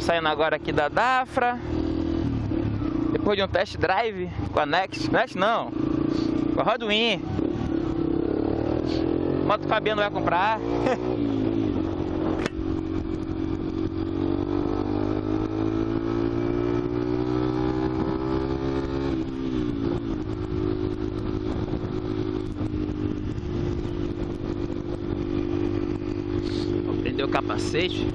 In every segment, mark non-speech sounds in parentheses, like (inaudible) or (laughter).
Estamos saindo agora aqui da Dafra. Depois de um test drive com a Next. Next não, com a Rodwin. Moto Fabiano vai comprar. (laughs) Vou prender o capacete.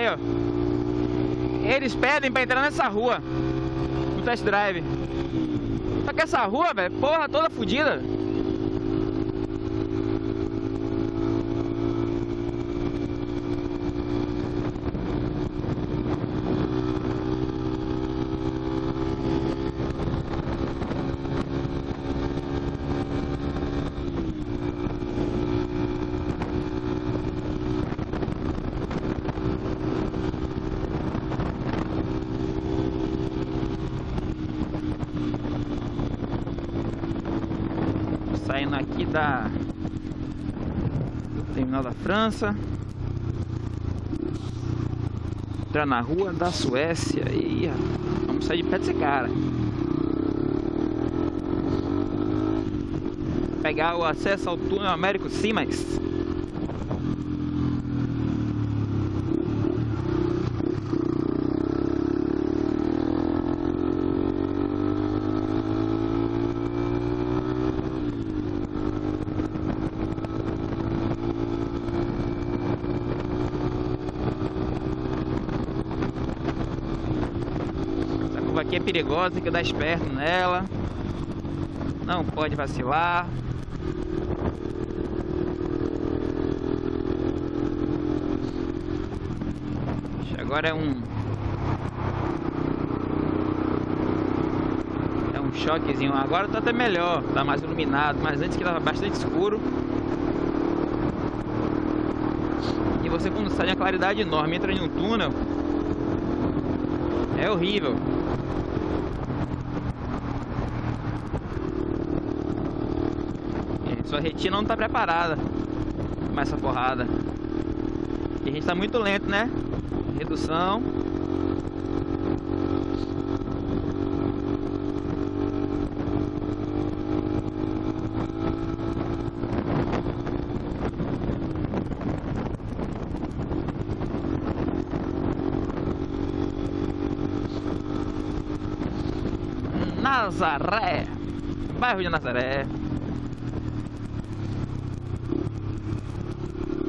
Aí, ó. Eles pedem pra entrar nessa rua. No test drive. Só que essa rua, velho, porra, toda fodida. Saindo aqui da do terminal da França. Entrar na rua da Suécia e vamos sair de pé desse cara. Pegar o acesso ao túnel Américo Simax. Aqui é perigosa, tem que dar esperto nela. Não pode vacilar. Agora é um. É um choquezinho. Agora tá até melhor, tá mais iluminado. Mas antes que tava bastante escuro. E você quando sai de uma claridade enorme, entra em um túnel. É horrível. E Sua retina não tá preparada para essa porrada. E a gente tá muito lento, né? Redução. Nazaré. Bairro de Nazaré.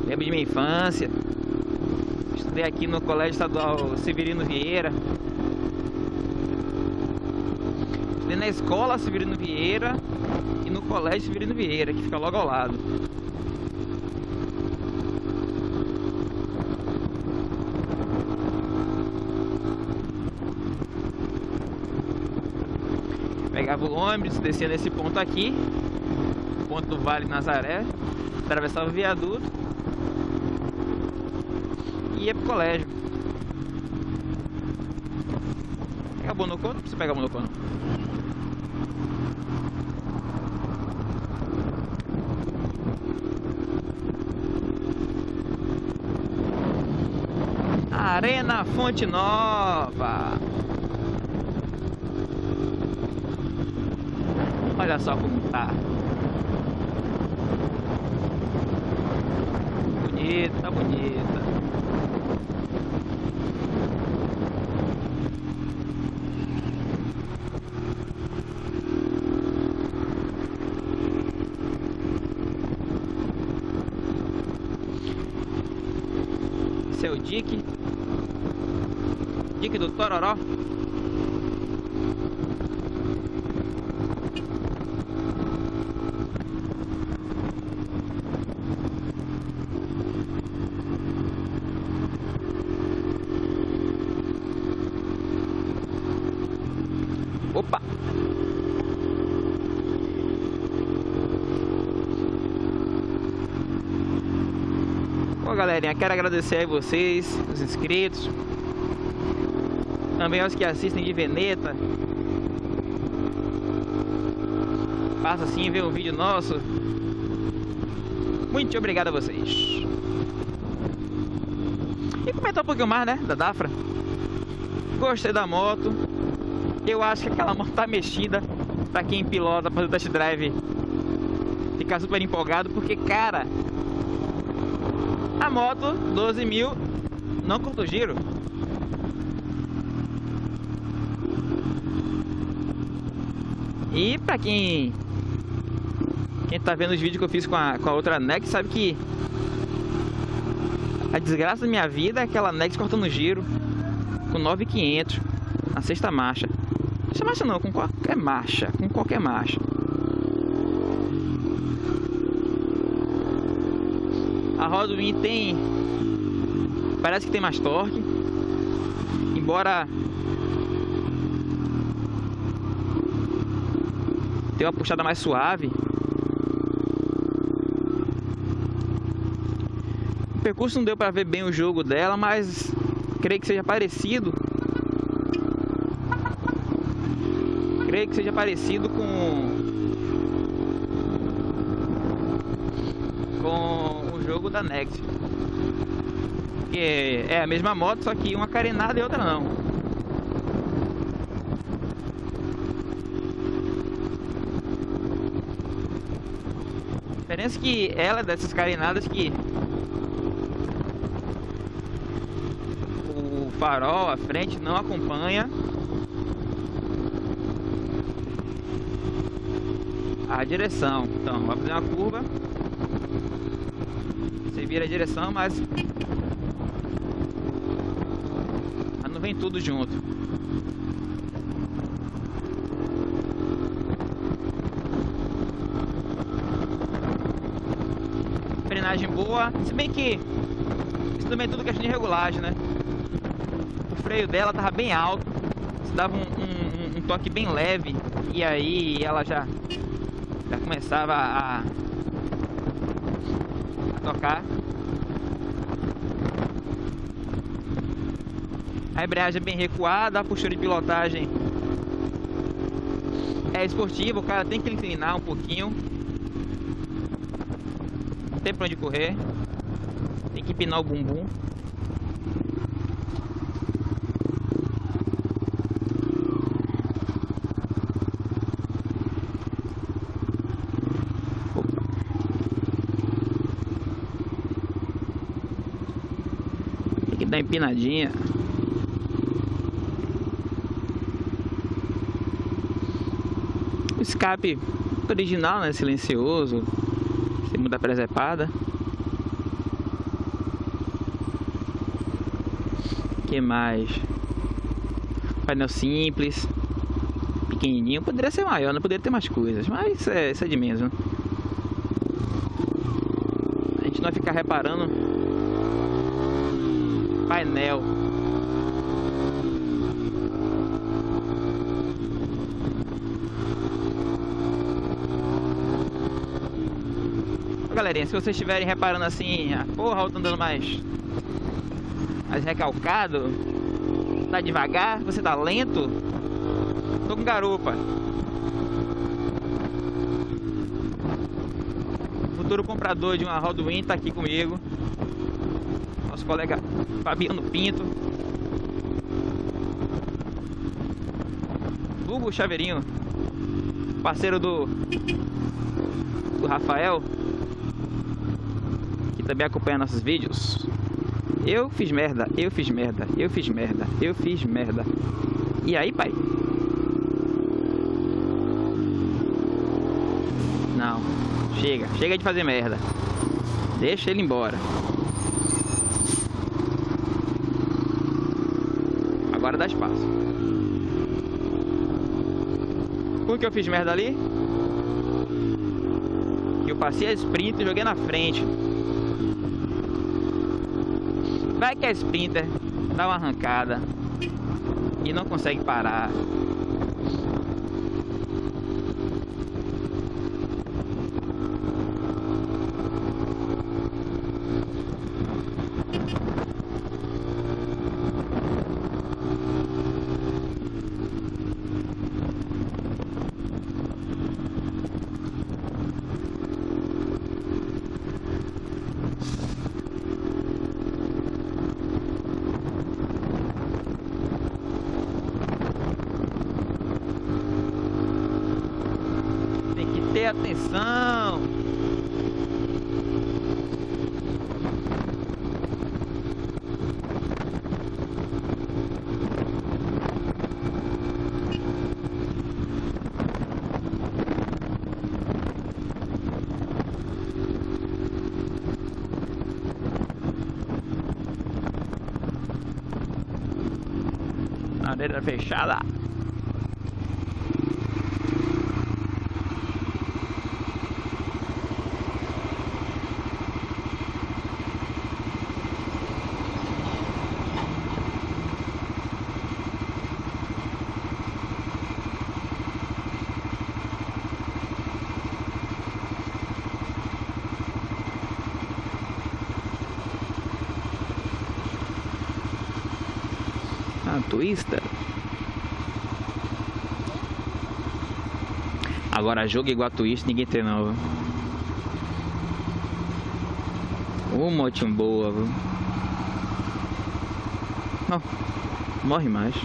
Lembro de minha infância. Estudei aqui no Colégio Estadual Severino Vieira. Estudei na escola Severino Vieira e no Colégio Severino Vieira, que fica logo ao lado. Pegava o ônibus, descia nesse ponto aqui, ponto do Vale Nazaré, atravessava o viaduto e ia pro colégio. Pega a Bonocô? Não precisa pegar a Bonocô não. Arena Fonte Nova. Olha só como tá. Bonita, bonita. Seu Dick. Dick do Tororó. Galerinha, quero agradecer a vocês, os inscritos, também aos que assistem de Veneta. Passa assim, vê um vídeo nosso. Muito obrigado a vocês. E comentar um pouquinho mais, né, da Dafra. Gostei da moto. Eu acho que aquela moto tá mexida pra quem pilota, fazer test drive ficar super empolgado, porque, cara, a moto 12 mil não cortou giro. E pra quem quem tá vendo os vídeos que eu fiz com a, com a outra Nex sabe que a desgraça da minha vida é aquela Nex cortando giro com 9,500 na sexta marcha. Sexta marcha não, com qualquer marcha, com qualquer marcha. A Rodwin tem parece que tem mais torque, embora tem uma puxada mais suave. O percurso não deu para ver bem o jogo dela, mas creio que seja parecido. Creio que seja parecido com com jogo da Next. Que é a mesma moto, só que uma carenada e outra não. A diferença é que ela é dessas carenadas que farol à frente não acompanha a direção. Então, vai fazer uma curva. Você vira a direção, mas não vem tudo junto. Frenagem boa, se bem que isso também é tudo questão de regulagem, né? freio dela tava bem alto, você dava um, um, um, toque bem leve e aí ela já, já começava a tocar. A embreagem é bem recuada, a postura de pilotagem é esportiva, o cara tem que inclinar um pouquinho. Não tem pra onde correr. Tem que empinar o bumbum. da empinadinha. Escape original, né? Silencioso. Sem muda presepada. que mais? Painel simples. Pequenininho. Poderia ser maior, não poderia ter mais coisas. Mas isso é, isso é de menos, né? A gente não vai ficar reparando painel. Galerinha, se vocês estiverem reparando assim, a porra tá andando mais, mais recalcado, tá devagar, você tá lento, tô com garupa. futuro comprador de uma Rodwin tá aqui comigo nosso colega Fabiano Pinto. Hugo Chaveirinho, parceiro do, do Rafael, que também acompanha nossos vídeos. Eu fiz merda, eu fiz merda, eu fiz merda, eu fiz merda. E aí, pai? Não, chega, chega de fazer merda. Deixa ele embora. Agora dá espaço. Por que eu fiz merda ali? Eu passei a sprint e joguei na frente. Vai que a sprinter dá uma arrancada e não consegue parar. Atenção. Madeira fechada. Ah, Twister. Agora jogo igual a Twist, ninguém tem não. Viu? Uma ótima boa, viu? Não, morre mais.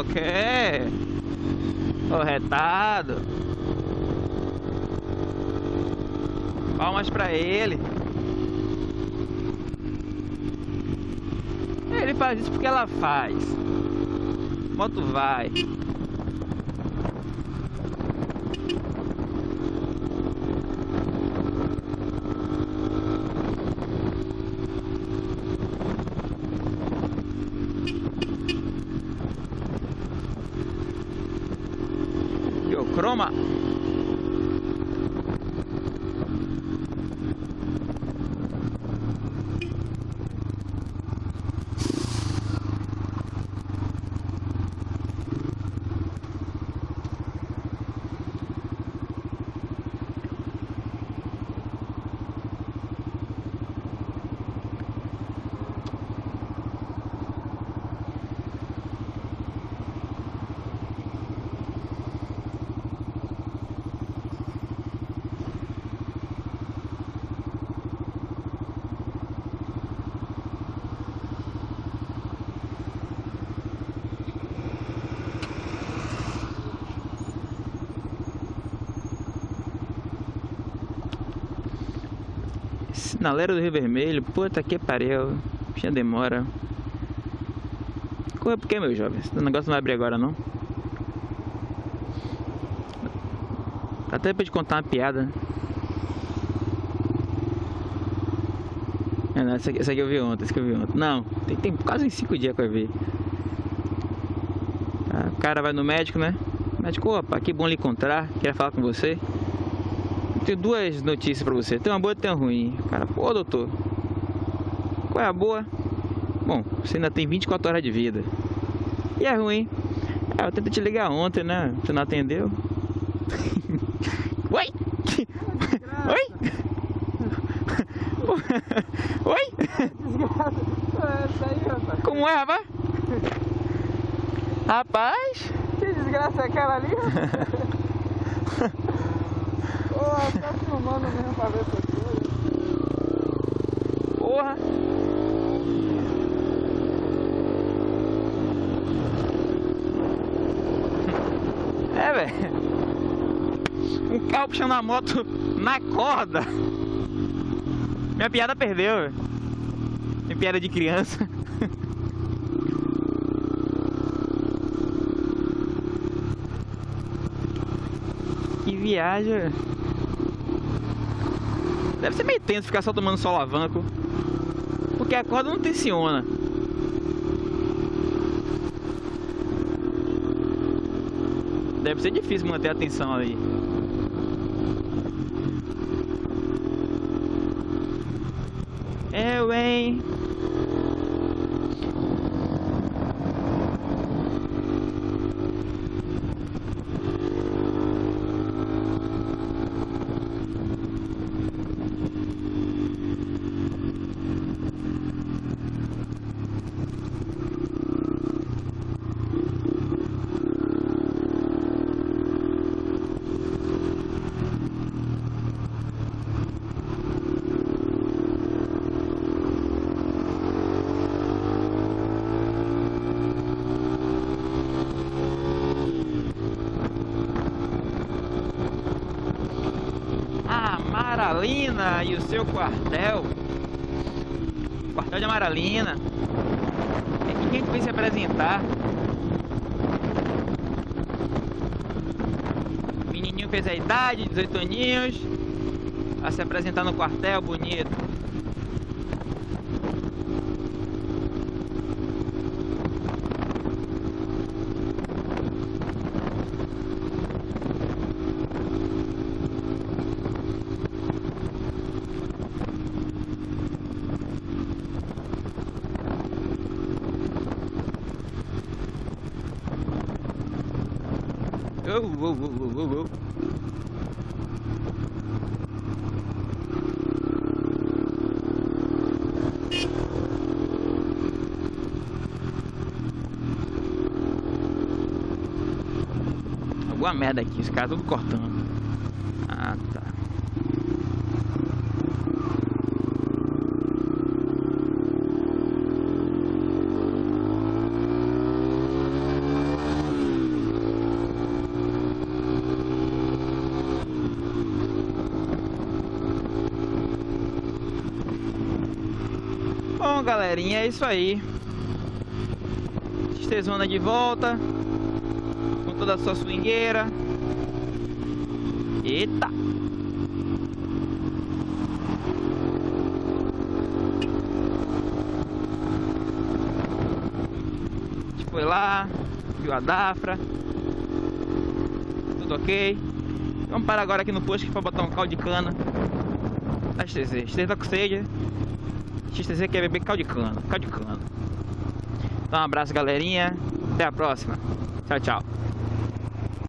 Ok. Corretado. Palmas pra ele. Ele faz isso porque ela faz. Moto vai. Sinaleiro do Rio Vermelho, puta que pariu. Já demora. Corre por que, meu jovem? Esse negócio não vai abrir agora, não. Dá até pra te contar uma piada. É, não, essa, aqui, essa aqui eu vi ontem, essa aqui eu vi ontem. Não, tem, tem quase 5 dias que eu vi. Ah, o cara vai no médico, né? O médico, opa, que bom lhe encontrar, queria falar com você tenho duas notícias pra você. Tem uma boa e tem uma ruim. Cara, pô, doutor. Qual é a boa? Bom, você ainda tem 24 horas de vida. E a ruim? É, eu tentei te ligar ontem, né? Você não atendeu? (laughs) Oi? Oi? (laughs) Oi? Como é, rapaz? (laughs) Rapaz? Que desgraça é aquela ali? Tá filmando mesmo pra ver essas coisas. Porra! É, velho. Um carro puxando a moto na corda. Minha piada perdeu, velho. Minha piada de criança. (laughs) que viagem. Deve ser meio tenso ficar só tomando só alavanco. Porque a corda não tensiona. Deve ser difícil manter a atenção ali. É, E o seu quartel. Quartel de Amaralina. É que gente veio se apresentar. O menininho fez a idade, 18 aninhos. A se apresentar no quartel, bonito. Alguma merda aqui, os caras tudo cortando. Ah, tá. Bom, galerinha, é isso aí. Estezona de volta. Com toda a sua swingueira. Eita! A foi lá, viu a Dafra. Tudo ok. Vamos parar agora aqui no posto para botar um caldo de cana. Da XTZ. XTZ tá com sede. XTZ quer beber caldo de cana. Caldo de cana. Então um abraço galerinha. Até a próxima. Tchau, tchau.